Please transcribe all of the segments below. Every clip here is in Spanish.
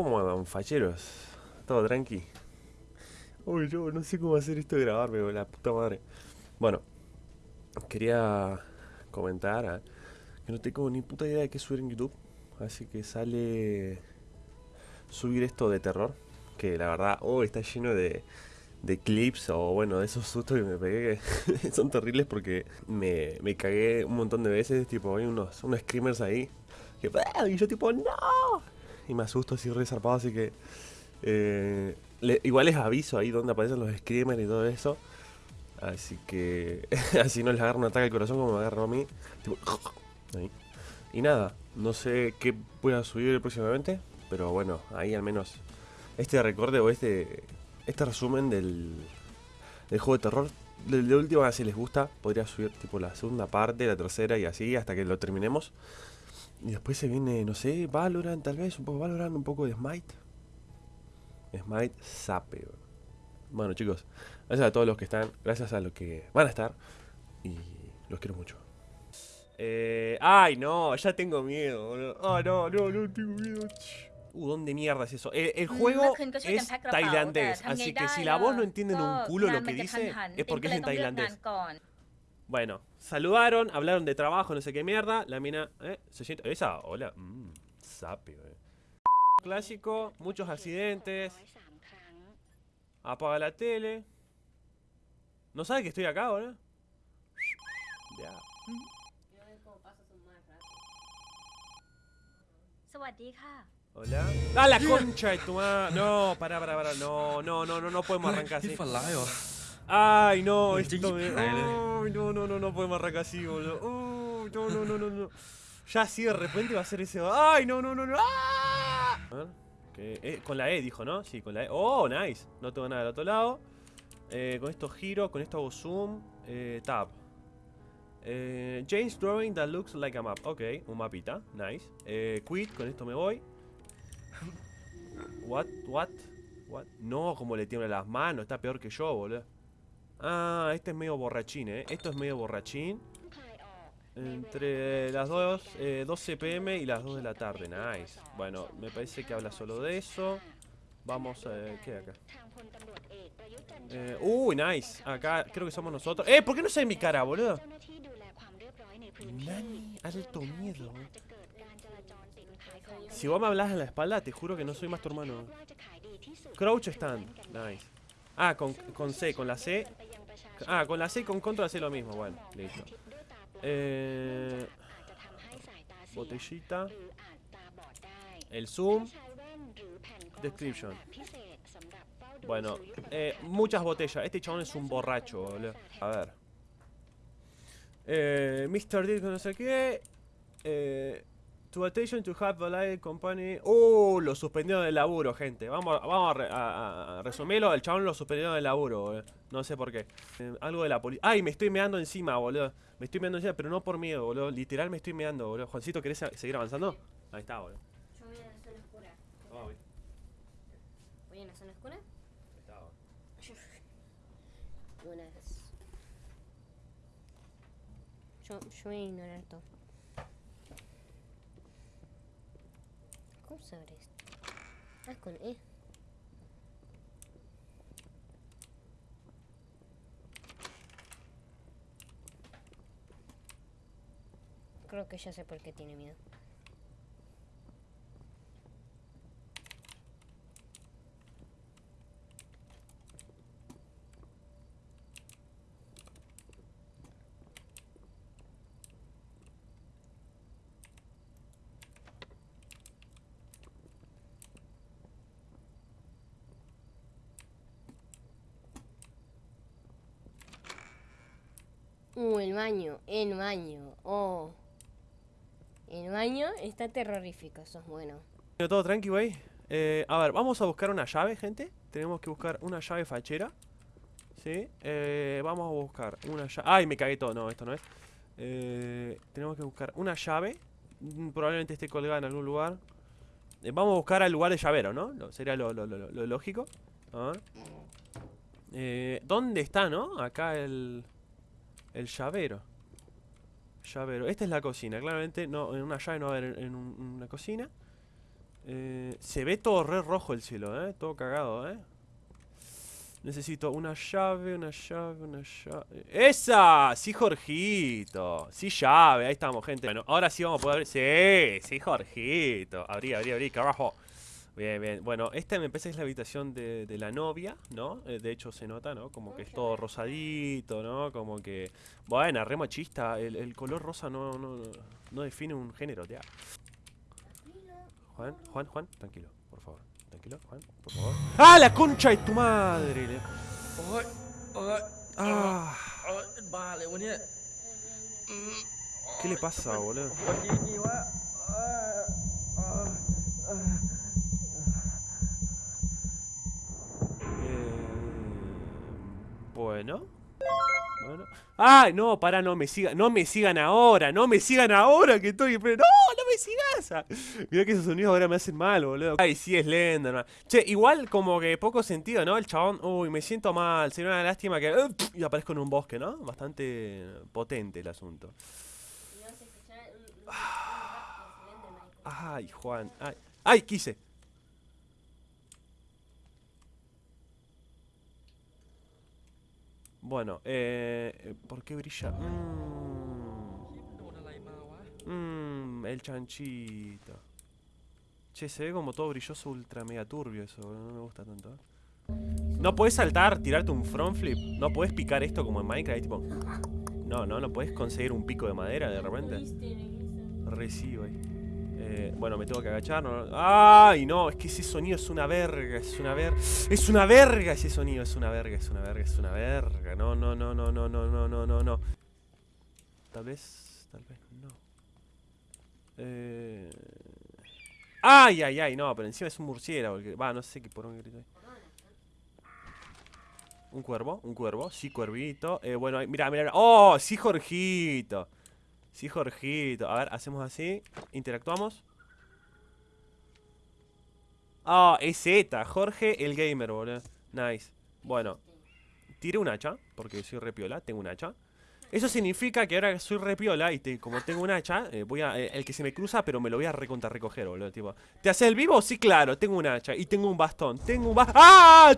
¿Cómo andan, facheros? ¿Todo tranqui? Uy, yo no sé cómo hacer esto de grabarme, la puta madre. Bueno, quería comentar ah, que no tengo ni puta idea de qué subir en YouTube. Así que sale subir esto de terror. Que la verdad, oh, está lleno de, de clips o bueno, de esos sustos que me pegué que son terribles porque me, me cagué un montón de veces. Tipo, hay unos, unos screamers ahí. Que, y yo tipo, ¡no! Y me asusto así re zarpado, así que... eh, igual les aviso ahí donde aparecen los screamers y todo eso. Así que así no les agarra un ataque al corazón como me agarró a mí. Y nada, no sé qué voy a subir próximamente, pero bueno, ahí al menos este recorde o este este resumen del, del juego de terror. De, de última, si les gusta, podría subir tipo la segunda parte, la tercera y así hasta que lo terminemos. Y después se viene, no sé, Valorant tal vez, un poco Valorant, un poco de Smite. Smite Sape. Bueno chicos, gracias a todos los que están, gracias a los que van a estar. Y los quiero mucho. Eh, ay, no, ya tengo miedo. Ah, no, no, no tengo miedo. Uh, ¿dónde mierda es eso? El, el juego es tailandés, así que si la voz no entienden un culo lo que dice, es porque es en tailandés. Bueno, saludaron, hablaron de trabajo, no sé qué mierda. La mina, ¿eh? Se siente. Esa, hola. Mmm, sapio, eh. Clásico, muchos accidentes. Apaga la tele. ¿No sabe que estoy acá ahora? Ya. Hola. ¡Ah, la concha de tu madre! No, pará, pará, pará. No, no, no, no, no podemos arrancar así. Ay, no, esto me... Ay, no, no, no, no podemos arrancar así, boludo. Oh, no, no, no, no, no. Ya así de repente va a ser ese... Ay, no, no, no, no. ¡Ah! Eh, con la E dijo, ¿no? Sí, con la E. Oh, nice. No tengo nada del otro lado. Eh, con esto giro, con esto hago zoom. Eh, tab. Eh, James drawing that looks like a map. Ok, un mapita. Nice. Eh, quit, con esto me voy. What, what, what. No, como le tiemblan las manos. Está peor que yo, boludo. Ah, este es medio borrachín, ¿eh? Esto es medio borrachín. Entre las 2, eh, 12 pm y las 2 de la tarde. Nice. Bueno, me parece que habla solo de eso. Vamos, eh, ¿qué hay acá? Eh, uy, nice. Acá creo que somos nosotros. ¡Eh! ¿Por qué no ve mi cara, boludo? Nani, alto miedo. Si vos me hablas en la espalda, te juro que no soy más tu hermano. Crouch stand. Nice. Ah, con, con C, con la C. Ah, con la C y con control hace lo mismo. Bueno, listo. Eh, botellita. El zoom. Description. Bueno, eh, muchas botellas. Este chabón es un borracho, boludo. A ver. Eh, Mr. Dick, no sé qué. Eh, to attention to have Valide Company. Uh, lo suspendieron del laburo, gente. Vamos, a- vamos a, re- a- a- a resumirlo. El chabón lo suspendieron del laburo, boludo. No sé por qué. Eh, algo de la policía. Ay, me estoy meando encima, boludo. Me estoy meando encima, pero no por miedo, boludo. Literal me estoy meando, boludo. Juancito, ¿querés a- seguir avanzando? Ahí está, boludo. Yo voy a la zona oscura. Vamos, bien. ¿Voy a la zona oscura? Ahí está, boludo. Buenas. Yo, yo voy a ignorar todo. ¿Cómo se abre esto? Ah, con E. Creo que ya sé por qué tiene miedo. Uh, el baño, el baño. Oh. El baño está terrorífico, eso es bueno. Todo tranqui, güey. Eh, a ver, vamos a buscar una llave, gente. Tenemos que buscar una llave fachera. ¿Sí? Eh, vamos a buscar una llave. ¡Ay, me cagué todo! No, esto no es. Eh, tenemos que buscar una llave. Mm, Probablemente esté colgada en algún lugar. Vamos a buscar al lugar de llavero, ¿no? Sería lo, lo- lo- lógico. A ver. ¿Dónde está, no? Acá el... El llavero. Llavero. Esta es la cocina. Claramente, no, en una llave no va a haber en, en un- una cocina. Eh, se ve todo re rojo el cielo, ¿eh? Todo cagado, ¿eh? Necesito una llave, una llave, una llave. ¡Esa! Sí, Jorgito. Sí, llave. Ahí estamos, gente. Bueno, ahora sí vamos a poder abrir. Sí, sí, Jorgito. Abrí, abrí, abrí, carajo. Bien, bien. Bueno, esta me parece que es la habitación de, de, la novia, ¿no? Eh, de hecho se nota, ¿no? Como que es todo rosadito, ¿no? Como que... Bueno, re machista. El, el color rosa no, no, no define un género, ya. Juan, Juan, Juan, tranquilo, por favor. Tranquilo, Juan, por favor. ¡Ah, la concha de tu madre! Ah. ¿Qué le pasa, boludo? Bueno. Bueno. ¡Ay, no! Para, no me sigan. No me sigan ahora. No me sigan ahora que estoy. Pero no, no me sigas. Mirá que esos sonidos ahora me hacen mal, boludo. Ay, sí, es Slenderman. Che, igual como que poco sentido, ¿no? El chabón. Uy, me siento mal. Sería una lástima que. uh, y aparezco en un bosque, ¿no? Bastante potente el asunto. Ay, Juan. Ay, ay quise. Bueno, eh, ¿por qué brilla? Mmm, mm, el chanchito. Che, se ve como todo brilloso, ultra mega turbio eso, no me gusta tanto. Eh. No puedes saltar, tirarte un front flip. No puedes picar esto como en Minecraft, tipo... No, no, no puedes conseguir un pico de madera de repente. Recibo ahí. Eh, bueno, me tengo que agachar. ¡Ay, no! Es que ese sonido es una verga, es una verga. ¡Es una verga ese sonido! Es una verga, es una verga, es una verga. No, no, no, no, no, no, no, no, no, no. Tal vez, tal vez no. Eh... ¡Ay, ay, ay! No, pero encima es un murciélago. Va, no sé qué por un grito ahí. Un cuervo, un cuervo, sí, cuervito. Eh, bueno, mira, mira. ¡Oh! Sí, Jorgito. Sí, Jorgito. A ver, hacemos así. Interactuamos. Ah, es Z. Jorge el gamer, boludo. Nice. Bueno. Tiré un hacha, porque soy repiola, tengo un hacha. Eso significa que ahora soy repiola y como tengo un hacha, eh, voy a. eh, el que se me cruza, pero me lo voy a recontra recoger, boludo. ¿te haces el vivo? Sí, claro, tengo un hacha. Y tengo un bastón. Tengo un bastón. ¡Ah!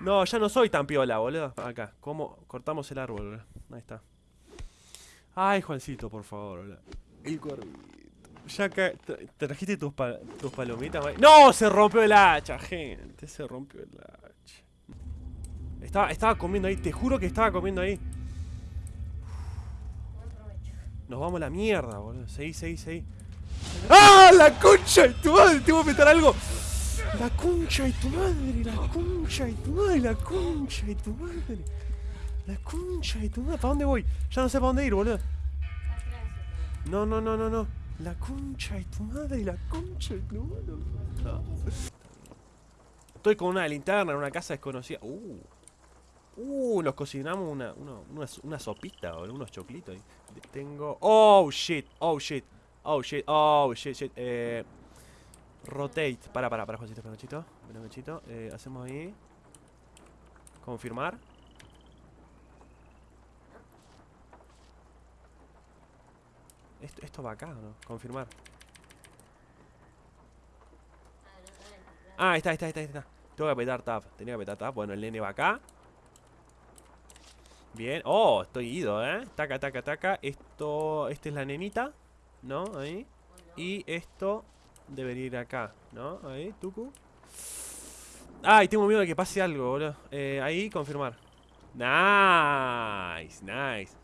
No, ya no soy tan piola, boludo. Acá, ¿cómo? Cortamos el árbol, boludo. Ahí está. Ay, Juancito, por favor. El cuervito. Ya tra- ¿Trajiste tus, pa- tus palomitas? ¡No! Se rompió el hacha, gente. Se rompió el hacha. Estaba, estaba comiendo ahí, te juro que estaba comiendo ahí. Nos vamos a la mierda, boludo. Seguí, seguí, seguí. ¡Ah! ¡La concha de tu madre! ¡Te voy a meter algo! ¡La concha de tu madre! ¡La concha de tu madre! ¡La concha de tu madre! ¡La concha de tu madre! ¿Para dónde voy? Ya no sé para dónde ir, boludo. No, no, no, no, no. La concha de tu madre, la concha de tu madre. No. Estoy con una linterna en una casa desconocida. Uh. Uh, nos cocinamos una, una, una, sopita, boludo, unos choclitos. Tengo. Oh shit, oh shit, oh shit, oh shit, shit. Eh, rotate. Para, para, para, Juancito, Juancito. Eh, hacemos ahí. Confirmar. Esto, esto va acá, ¿o no? Confirmar. Ah, está, está, ahí está, está. Tengo que apretar tab. Tenía que apretar tab. Bueno, el nene va acá. Bien. Oh, estoy ido, ¿eh? Taca, taca, taca. Esto... Esta es la nenita. ¿No? Ahí. Y esto debería ir acá, ¿no? Ahí, tucu. Ay, tengo miedo de que pase algo, boludo. Eh, ahí, confirmar. Nice, nice.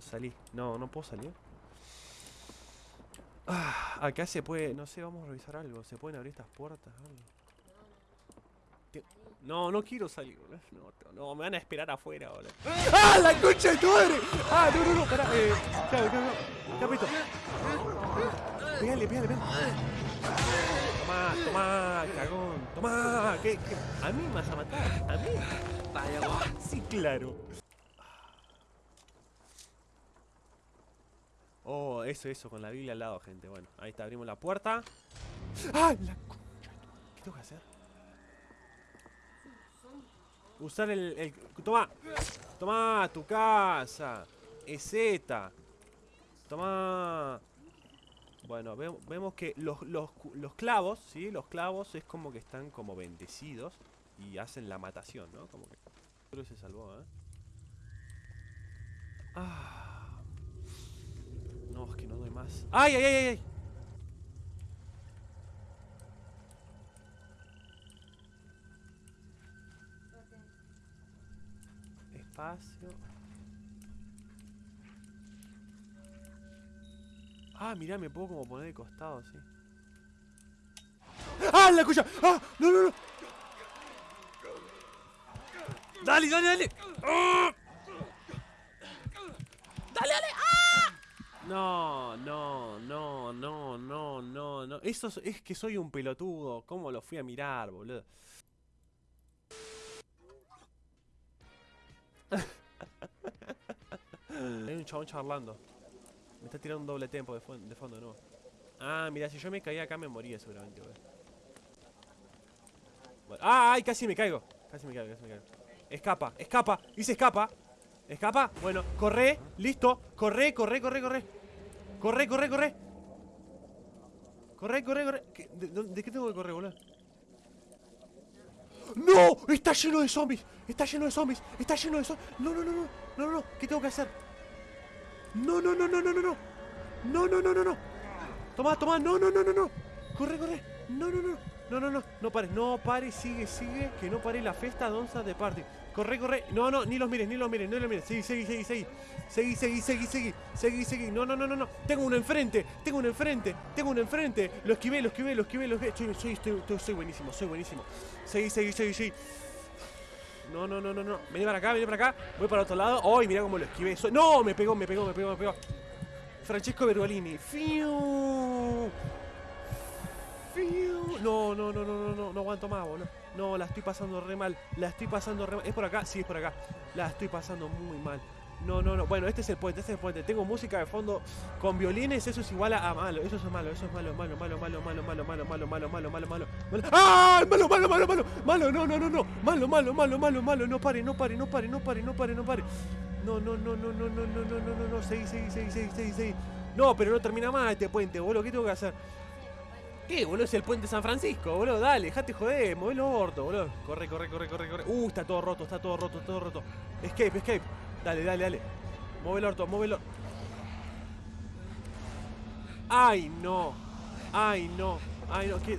Salí. No, no puedo salir. Ah, acá se puede. No sé, vamos a revisar algo. ¿Se pueden abrir estas puertas? Algo. No, no quiero salir. No, me van a esperar afuera, boludo. ¡Ah, la concha de tu madre! ¡Ah, no, no, no! Pará, eh. Claro, claro, claro. Capito. Pégale, pégale, pégale. Tomá, tomá, cagón. Tomá. ¿Qué? ¿A mí me vas a matar? ¿A mí? Vaya va. Sí, claro. Oh, eso, eso, con la Biblia al lado, gente. Bueno, ahí está, abrimos la puerta. ¡Ah! La concha. ¿Qué tengo que hacer? Usar el, el... Toma. Toma, tu casa. Es Z. Toma. Bueno, ve- vemos que los, los, los clavos, ¿sí? Los clavos es como que están como bendecidos y hacen la matación, ¿no? Como que... Creo que se salvó, ¿eh? Ah. No, es que no doy más. ¡Ay, ay, ay, ay! ay! Espacio. Ah, mirá, me puedo como poner de costado, sí. ¡Ah, la cuya! ¡Ah! ¡No, no, no! ¡Dale, dale, dale! ¡Ah! ¡Dale, dale! ¡Ah! No, no, no, no, no, no, no. Eso es, que soy un pelotudo. ¿Cómo lo fui a mirar, boludo? Hay un chabón charlando. Me está tirando un doble tempo de, de fondo nuevo. Ah, mira, si yo me caía acá me moría seguramente, boludo. Bueno, ¡Ah! ¡Ay! Casi me caigo. Casi me caigo, casi me caigo. Escapa, escapa. Dice escapa. Escapa. Bueno, corre. Listo. Corre, corre, corre, corre. Corre, corre, corre. Corre, corre, corre. ¿Qué- ¿De, de- de qué tengo que correr, boludo? ¡No! ¡Está lleno de zombies! ¡Está lleno de zombies! ¡Está lleno de zombies! ¡No, no, no, no! ¡No, no, no! ¿Qué tengo que hacer? ¡No, no, no, no, no, no! ¡No, no, no, no, no! no. Toma, toma, no, no, no, no, no. Corre, corre. No, no, no. No, no, no. No pares, no pares, sigue, sigue. Que no pare la fiesta donza de party. Corre, corre. No, no, ni los mires, ni los mires, ni los mires. Seguí, seguí, seguí, seguí. Seguí, seguí, seguí, seguí. Seguí, seguí. No, no, no, no, no. Tengo uno enfrente. Tengo uno enfrente. Tengo uno enfrente. Lo esquivé, lo esquivé, lo esquivé, lo esquivé. Soy, soy, estoy- estoy- buenísimo, soy buenísimo. Seguí, seguí, seguí, seguí. No, no, no, no, no. Vení para acá, vení para acá. Voy para otro lado. ¡Ay, mira cómo lo esquivé! No, me pegó, me pegó, me pegó, me pegó. Francesco Bergolini. ¡Fiu! No, no, no, no, no, no, no aguanto más, boludo. No, la estoy pasando re mal. La estoy pasando re mal. ¿Es por acá? Sí, es por acá. La estoy pasando muy mal. No, no, no. Bueno, este es el puente, este es el puente. Tengo música de fondo con violines. Eso es igual a, malo. Eso es malo, eso es malo, malo, malo, malo, malo, malo, malo, malo, malo, malo, malo, malo. ¡Ah! Malo, malo, malo, malo. Malo, no, no, no, no. Malo, malo, malo, malo, malo. No pare, no pare, no pare, no pare, no pare, no pare. No, no, no, no, no, no, no, no, no, no, no. Seguí, seguí, seguí, seguí, seguí. No, pero no termina más este puente, boludo. ¿Qué tengo que hacer? ¿Qué, boludo? Es el puente San Francisco, boludo. Dale, dejate joder, movelo orto, boludo. Corre, corre, corre, corre, corre. Uh, está todo roto, está todo roto, todo roto. Escape, escape. Dale, dale, dale. Mueve el orto, muévelo. Ay, no. Ay, no. Ay, no. ¿Qué?